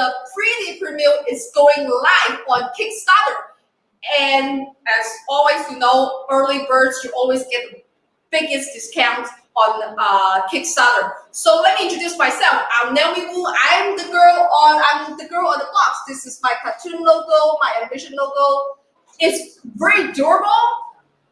the 3D print is going live on Kickstarter. And as always, you know, early birds, you always get the biggest discount on uh, Kickstarter. So let me introduce myself. I'm Naomi Wu. I'm the girl on I'm the girl on the box. This is my cartoon logo, my ambition logo. It's very durable.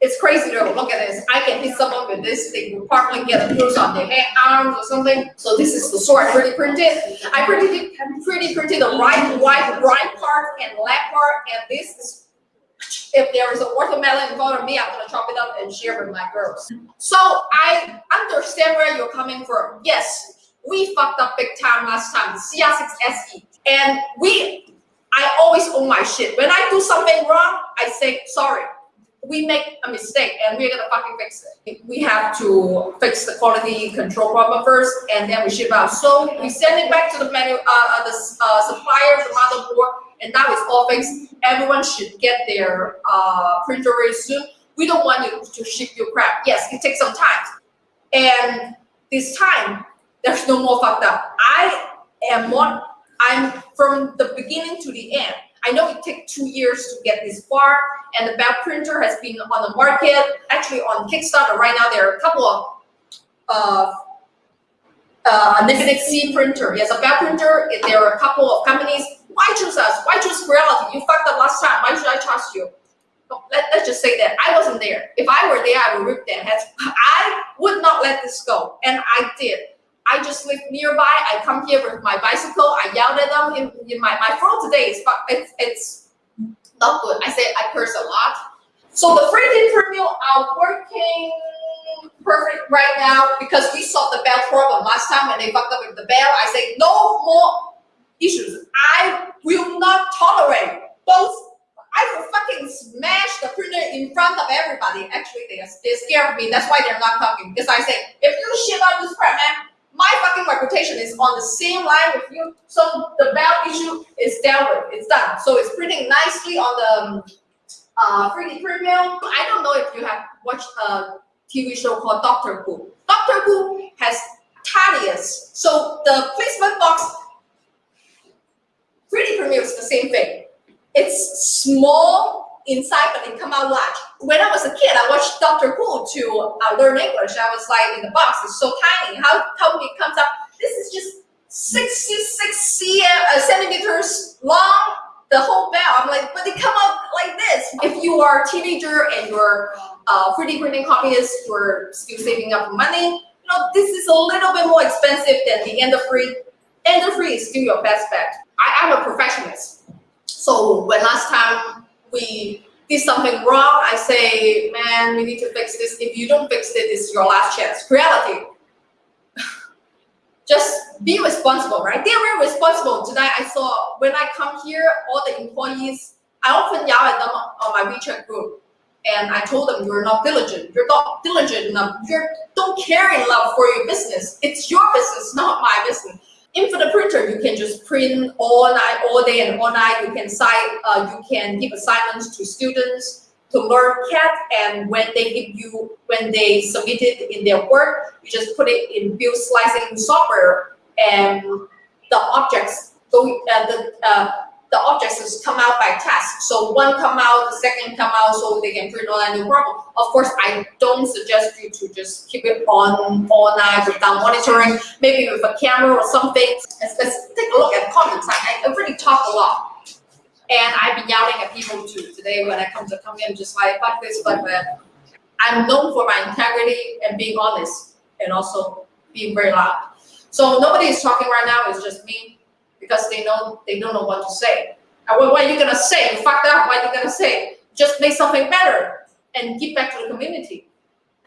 It's crazy though. Look at this. I can hit someone with this. They will probably get a bruise on their hand, arms or something. So this is the sword I 3D printed. I printed 3D printed the right, right, right part and left part, and this is if there is a watermelon in front of me, I'm gonna chop it up and share with my girls. So I understand where you're coming from. Yes, we fucked up big time last time, the CR6 SE. And we, I always own my shit. When I do something wrong, I say, sorry, we make a mistake and we're gonna fucking fix it. We have to fix the quality control problem first and then we ship out. So we send it back to the menu, uh, uh the uh, supplier, the motherboard, and now it's all fixed. Everyone should get their uh, printer very soon. We don't want you to ship your crap. Yes, it takes some time. And this time, there's no more fucked up. I am one, I'm from the beginning to the end. I know it took two years to get this far, and the belt printer has been on the market. Actually, on Kickstarter right now, there are a couple of uh, uh, C printer. Yes, a belt printer. There are a couple of companies why choose us? Why choose Creality? You fucked up last time. Why should I trust you? Let, let's just say that I wasn't there. If I were there, I would rip their heads. I would not let this go, and I did. I just live nearby. I come here with my bicycle. I yelled at them. In, in my my throat today it's it's not good. I say I curse a lot. So the 3D print mill are working perfect right now because we solved the belt problem last time when they fucked up with the belt. I say no more issues. I will not tolerate both. I will fucking smash the printer in front of everybody. Actually, they are they're scared of me. That's why they're not talking. Because I say, if you shit out this crap, man, my fucking reputation is on the same line with you. So the belt issue is dealt with. It's done. So it's printing nicely on the um, uh, 3D print mill. I don't know if you have watched a TV show called Doctor Who. Doctor Who has TARDIS. So the placement box 3D print is the same thing. It's small inside, but it come out large. When I was a kid, I watched Doctor Who to uh, learn English. I was like, in the box, it's so tiny. How come it comes out? This is just 66 cm, uh, centimeters long, the whole belt. I'm like, but they come out like this. If you are a teenager and you're uh, 3D printing hobbyist, you're still saving up money, you know, this is a little bit more expensive than the end Ender 3. Ender 3 is still your best bet. I am a perfectionist. So when last time we did something wrong, I say, man, we need to fix this. If you don't fix it, is your last chance. Reality. Just be responsible, right? They're very responsible. Today I saw, when I come here, all the employees, I often yell at them on my WeChat group. And I told them, you're not diligent. You're not diligent enough. You don't care enough for your business. It's your business, not my business. Infinite printer, you can just print all night, all day and all night. You can cite, uh, you can give assignments to students to learn CAD, and when they give you, when they submit it in their work, you just put it in build slicing software, and the objects, so uh, the uh, the objects come out by task. So one come out, the second come out, so they can print all that new problem. Of course, I don't suggest you to just keep it on all night without monitoring, maybe with a camera or something. Let's, let's take a look at comments. I, I really talk a lot. And I've been yelling at people too. Today when I come to come in, just like, fuck this, fuck that. Uh, I'm known for my integrity and being honest and also being very loud. So nobody is talking right now, it's just me because they know they don't know what to say. What, are you gonna say? You fucked up. What are you gonna say? Just make something better and give back to the community.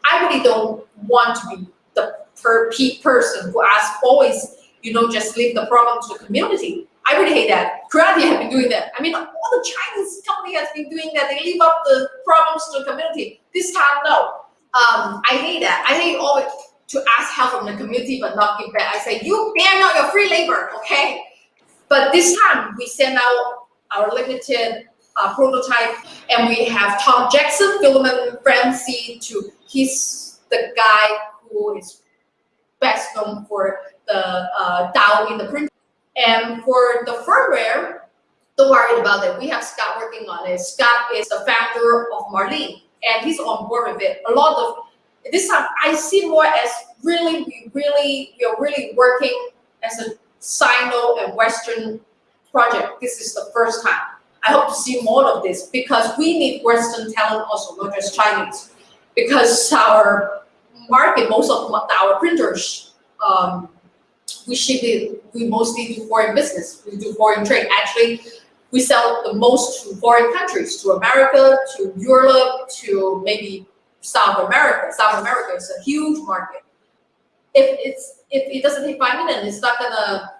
I really don't want to be the per person who asks always, you know, just leave the problem to the community. I really hate that. Creality have been doing that. I mean, all the Chinese company has been doing that. They leave up the problems to the community. This time, no. Um, I hate that. I hate always to ask help from the community but not give back. I say, you bear not your free labor, okay? But this time we send out our limited uh, prototype and we have Tom Jackson, Filament Frenzy to he's the guy who is best known for the uh, Dow in the print. And for the firmware, don't worry about it. We have Scott working on it. Scott is the founder of Marlin, and he's on board with it. A lot of this time, I see more as really, we really, we are really working as a Sino and Western project. This is the first time. I hope to see more of this because we need Western talent also, not just Chinese. Because our market, most of our printers, um, we ship it, we mostly do foreign business, we do foreign trade. Actually, we sell the most to foreign countries, to America, to Europe, to maybe South America. South America is a huge market. If it's if it doesn't take five minutes, it's not gonna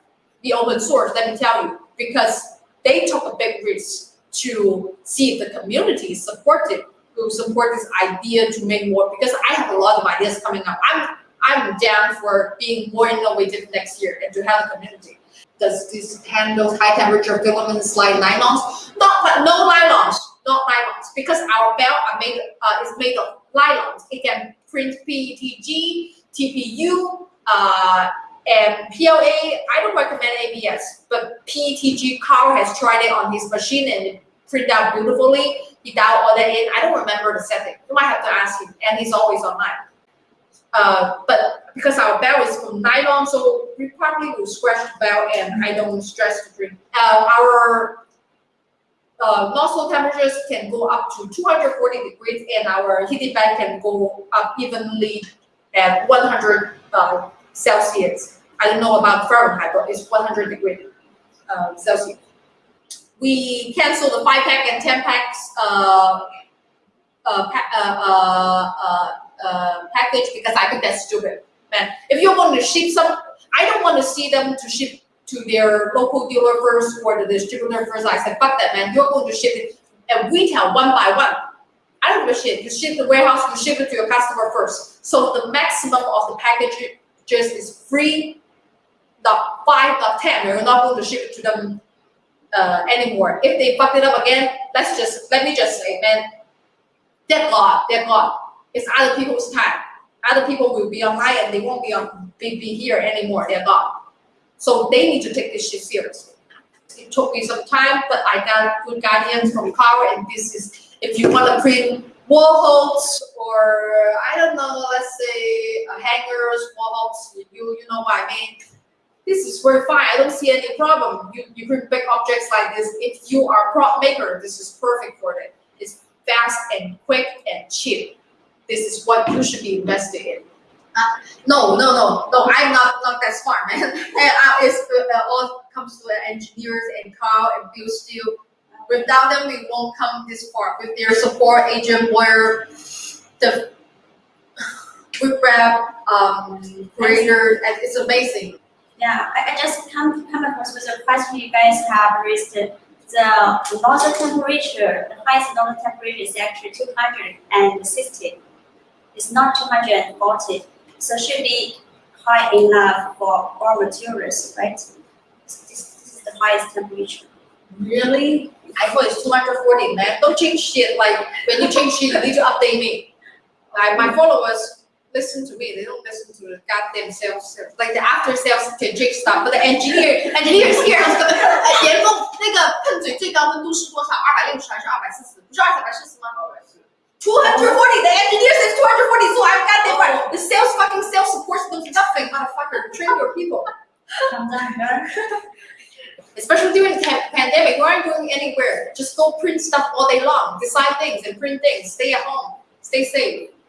be open source. Let me tell you, because they took a big risk to see if the community is supportive, who support this idea to make more. Because I have a lot of ideas coming up. I'm I'm down for being more innovative next year and to have a community. Does this handle high temperature filaments like nylons? Not no nylons, not nylons, because our belt are made uh, is made of nylons. It can print PETG, TPU, uh, and PLA. I don't recommend ABS, but PETG. Carl has tried it on his machine and it print out beautifully. He dialed all that in. I don't remember the setting. You might have to ask him, and he's always online. Uh, but because our belt is from nylon, so we probably will scratch the belt and I don't stress to print. Uh, our uh, nozzle temperatures can go up to 240 degrees and our heating bed can go up evenly at 100 uh, Celsius. I don't know about Fahrenheit, but it's 100 degrees uh, Celsius. We cancel the 5 pack and 10 packs uh, uh, uh, uh, package because I think that's stupid. Man, if you want to ship some, I don't want to see them to ship to their local dealer first or the distributor first. I said, fuck that, man. You're going to ship it at retail one by one. I don't give a shit. You ship the warehouse, you ship it to your customer first. So the maximum of the packages is free, not five, not ten. You're not going to ship it to them uh, anymore. If they fuck it up again, let's just let me just say, man, they're God, they're God. It's other people's time. Other people will be online and they won't be on be, be here anymore. They're gone. So they need to take this shit seriously. It took me some time, but I got good guidance from Carl, and this is if you want to print wall or I don't know, let's say uh, hangers, wall you you know what I mean. This is very fine. I don't see any problem. You you print big objects like this. If you are a prop maker, this is perfect for it. It's fast and quick and cheap. This is what you should be investing in. No, no, no, no. I'm not not that smart, man. it's uh, all comes to engineers and Carl and Bill Steele. Without them, we won't come this far. With their support, agent, lawyer, the web um, creator, it's amazing. Yeah, I, just come come across with a question you guys have raised. The nozzle temperature, the highest nozzle temperature is actually 260. It's not 240. So should be high enough for all materials, right? So this, this is the highest temperature. Really? I thought it's 240, man. Don't change shit. Like, when you change shit, you need to update me. Like, my followers listen to me. They don't listen to the goddamn sales. Like, the after sales can change stuff. But the engineer, engineers here is gonna 严峰那个喷嘴最高温度是多少？二百六十还是二百四十？不是二百四十吗？ 240. The engineer nothing, motherfucker. Train your people. Especially during the pandemic, you aren't going anywhere. Just go print stuff all day long. Design things and print things. Stay at home. Stay safe.